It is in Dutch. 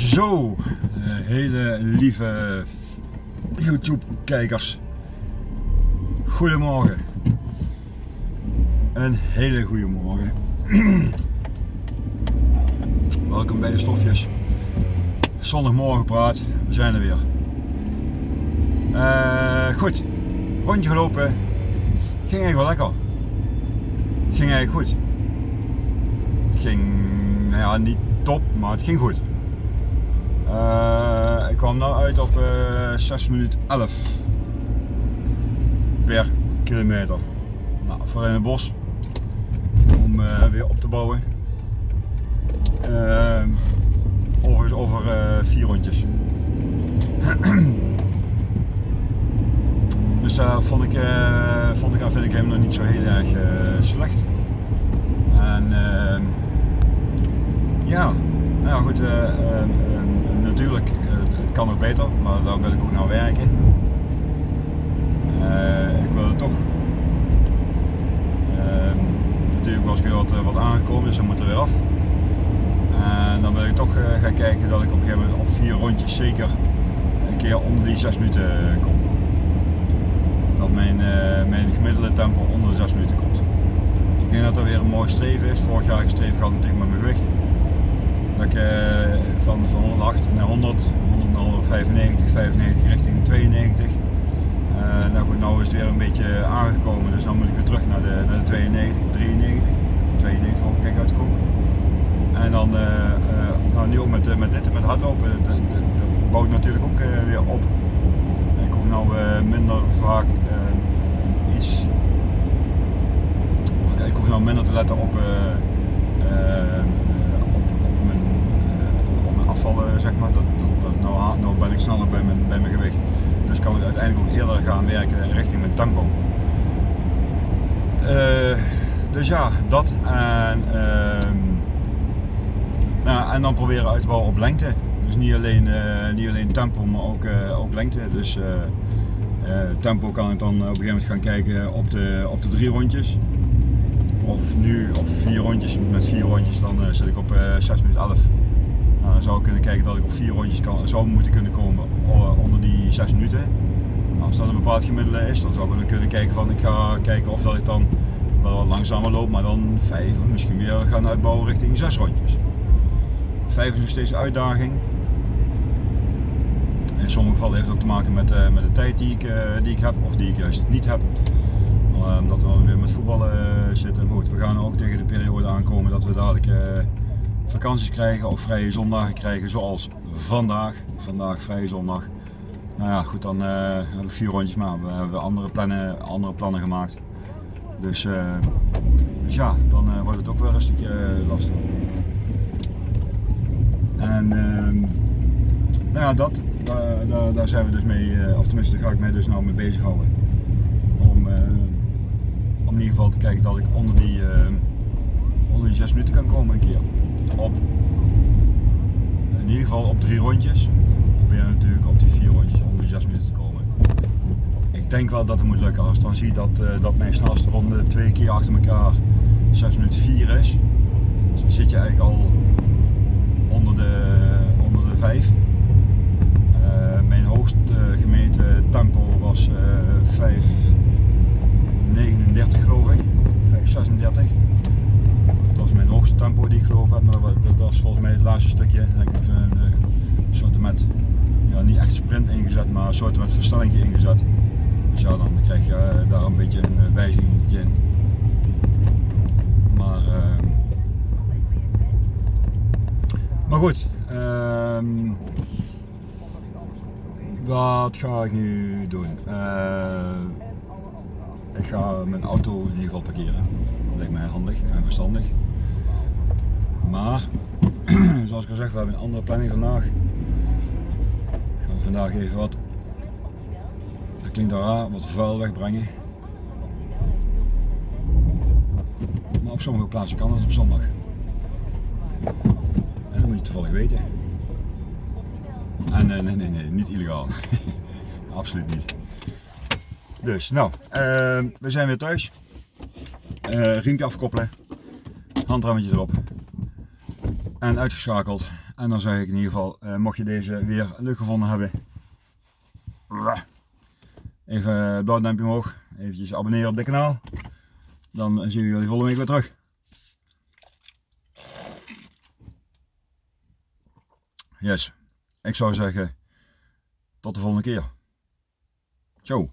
Zo, eh, hele lieve YouTube kijkers. Goedemorgen. Een hele goede morgen. Welkom bij de stofjes. Zondagmorgen praat, we zijn er weer. Eh, goed, rondje gelopen. Ging eigenlijk wel lekker. Ging eigenlijk goed. Ging, nou ja, niet top, maar het ging goed. Uh, ik kwam nu uit op uh, 6 minuten 11 per kilometer. Nou, voor in het bos om uh, weer op te bouwen. Uh, overigens over vier rondjes. dus daar vond ik, vond ik, vind ik hem nog niet zo heel erg slecht. En ehm, ja, nou ja, goed natuurlijk, eh, het kan nog beter, maar daar wil ik ook naar werken. Uh, ik wil het toch. Uh, natuurlijk was ik wat, wat aangekomen, dus dan moet er weer af. En dan wil ik toch gaan kijken dat ik op een gegeven moment op vier rondjes zeker een keer onder die 6 minuten kom. Dat mijn, mijn gemiddelde tempo onder de 6 minuten komt. Ik denk dat dat weer een mooi streven is. Vorig jaar gestreefd gehad natuurlijk met mijn gewicht. Dat ik van, van 108 naar 100, 100 naar 95, 95 richting 92. Uh, nou goed, nou is het weer een beetje aangekomen, dus dan moet ik weer terug naar de, naar de 92, 93, 92 hoop ik uitkomen. En dan, uh, uh, nou nu ook met, met dit, met hardlopen, dat, bouwt natuurlijk ook weer op. Ik hoef nou minder vaak iets, ik hoef nou minder te letten op zeg maar. Dat, dat, nou, nou ben ik sneller bij mijn, bij mijn gewicht. Dus kan ik uiteindelijk ook eerder gaan werken richting mijn tempo. Uh, dus ja, dat. En, uh, nou, en dan proberen uit te bouwen op lengte. Dus niet alleen, uh, niet alleen tempo, maar ook, uh, ook lengte. Dus tempo kan ik dan op een gegeven moment gaan kijken op de, op de drie rondjes. Of nu op vier rondjes, met vier rondjes dan zit ik op 6 minuten 11. Dan zou ik kunnen kijken dat ik op vier rondjes kan, zou moeten kunnen komen onder die 6 minuten. Nou, als dat een bepaald gemiddelde is, dan zou ik kunnen kijken van ik ga kijken of dat ik dan wel langzamer loop, maar dan 5 of misschien weer gaan uitbouwen richting 6 rondjes. 5 is nog steeds een uitdaging. In sommige gevallen heeft het ook te maken met, uh, met de tijd die ik, die ik heb of die ik juist niet heb. Omdat we weer met voetballen zitten. Goed, we gaan ook tegen de periode aankomen dat we dadelijk vakanties krijgen of vrije zondagen krijgen zoals vandaag. Vandaag vrije zondag. Nou ja, goed, dan uh, hebben we vier rondjes, maar we hebben andere plannen, andere plannen gemaakt. Dus, uh, dus ja, dan uh, wordt het ook weer een stukje lastig. En ehm, nou ja, dat, daar, zijn we dus mee, of tenminste daar ga ik mij dus nou mee bezighouden. Om, om in ieder geval te kijken dat ik onder die, onder die 6 minuten kan komen een keer op in ieder geval op drie rondjes. We proberen natuurlijk op die vier rondjes onder de zes minuten te komen. Ik denk wel dat het moet lukken. Als ik dan zie dat, uh, dat mijn snelste ronde twee keer achter elkaar 6 minuten 4 is, dan zit je eigenlijk al onder de, onder de 5. Uh, eh, mijn hoogst uh, gemeten tempo was uh, 5,39 geloof ik, 5,36 was mijn hoogste tempo die ik gelopen heb, maar dat was volgens mij het laatste stukje. Heb ik even een uh, soort met, ja, niet echt sprint ingezet, maar een soort met versnelling ingezet. Dus ja, dan krijg je uh, daar een beetje een uh, wijziging in. Maar, uh, maar goed, ehm, wat ga ik nu doen? ik ga mijn auto in ieder geval parkeren. Dat lijkt mij handig en verstandig. Maar, zoals ik al zeg, we hebben een andere planning vandaag. Ik ga vandaag even wat, dat klinkt raar, wat vuil wegbrengen. Maar op sommige plaatsen kan het op zondag. En dat moet je toevallig weten. En nee, nee, nee, nee niet illegaal. Absoluut niet. Dus, nou, uh, we zijn weer thuis. Uh, riempje afkoppelen, handrammetje erop en uitgeschakeld En dan zeg ik in ieder geval, eh, mocht je deze weer leuk gevonden hebben, even het blauw duimpje omhoog, eventjes abonneren op dit kanaal. Dan zien we jullie volgende week weer terug. Yes, ik zou zeggen, tot de volgende keer. Ciao.